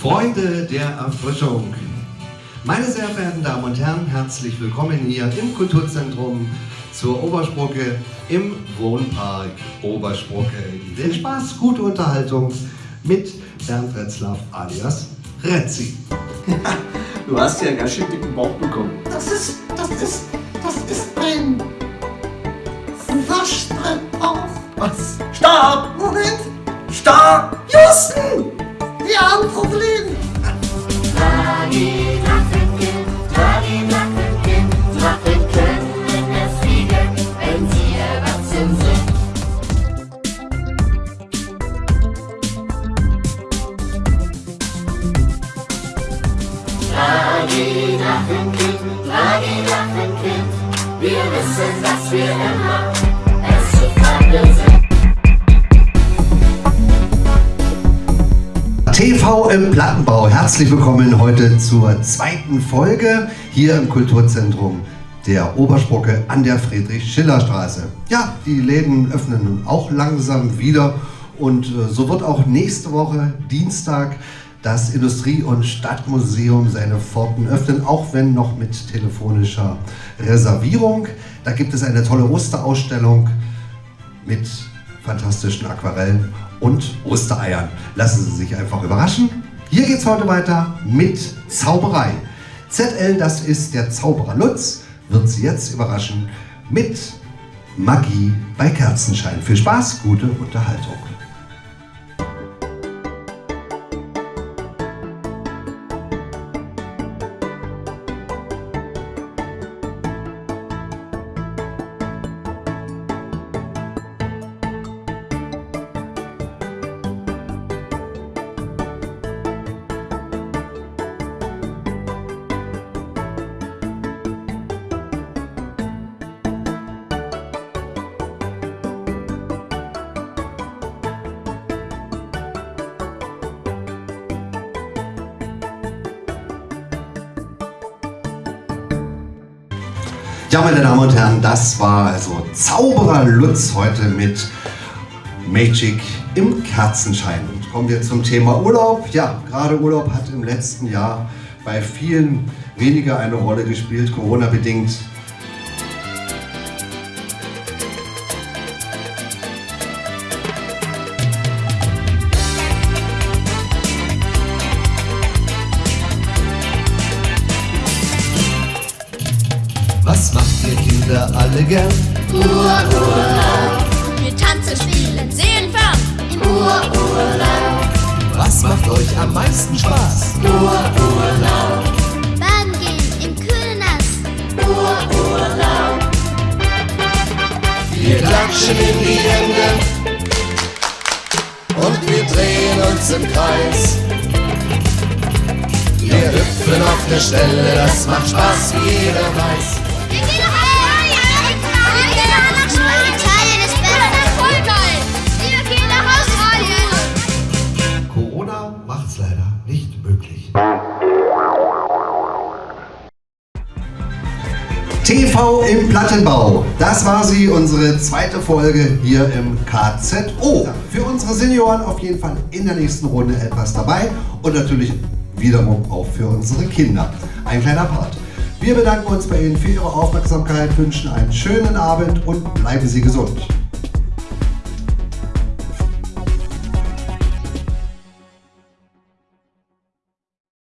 Freunde der Erfrischung. Meine sehr verehrten Damen und Herren, herzlich willkommen hier im Kulturzentrum zur Obersprocke im Wohnpark Obersprocke. Viel Spaß, gute Unterhaltung mit Bernd Retzlaff alias Retzi. du hast ja ganz schön dicken Bauch bekommen. Das ist, das ist, das ist ein Waschbrettbauch. Was? Stopp! Moment, Stopp! TV im Plattenbau. Herzlich willkommen heute zur zweiten Folge hier im Kulturzentrum der Obersprocke an der Friedrich-Schiller-Straße. Ja, die Läden öffnen nun auch langsam wieder und äh, so wird auch nächste Woche Dienstag das Industrie- und Stadtmuseum seine Pforten öffnen, auch wenn noch mit telefonischer Reservierung. Da gibt es eine tolle Osterausstellung mit fantastischen Aquarellen und Ostereiern. Lassen Sie sich einfach überraschen. Hier geht es heute weiter mit Zauberei. ZL, das ist der Zauberer Lutz, wird Sie jetzt überraschen mit Magie bei Kerzenschein. Viel Spaß, gute Unterhaltung. Ja, meine Damen und Herren, das war also Zauberer Lutz heute mit Magic im Kerzenschein. Und kommen wir zum Thema Urlaub. Ja, gerade Urlaub hat im letzten Jahr bei vielen weniger eine Rolle gespielt, Corona-bedingt. Was ihr Kinder alle gern? Ururlaub. Wir tanzen, spielen, sehen fern im Ururlaub. Was macht euch am meisten Spaß? Ururlaub. Baden gehen im kühlen Nass. Ururlaub. Wir klatschen in die Hände und wir drehen uns im Kreis. Wir hüpfen auf der Stelle, das macht Spaß, wie jeder weiß. TV im Plattenbau. Das war sie, unsere zweite Folge hier im KZO. Für unsere Senioren auf jeden Fall in der nächsten Runde etwas dabei und natürlich wiederum auch für unsere Kinder. Ein kleiner Part. Wir bedanken uns bei Ihnen für Ihre Aufmerksamkeit, wünschen einen schönen Abend und bleiben Sie gesund.